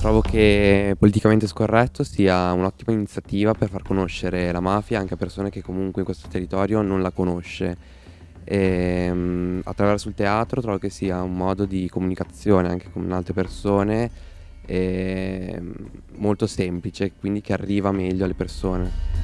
Trovo che Politicamente Scorretto sia un'ottima iniziativa per far conoscere la mafia anche a persone che comunque in questo territorio non la conosce. E, attraverso il teatro trovo che sia un modo di comunicazione anche con altre persone ehm, molto semplice, quindi che arriva meglio alle persone.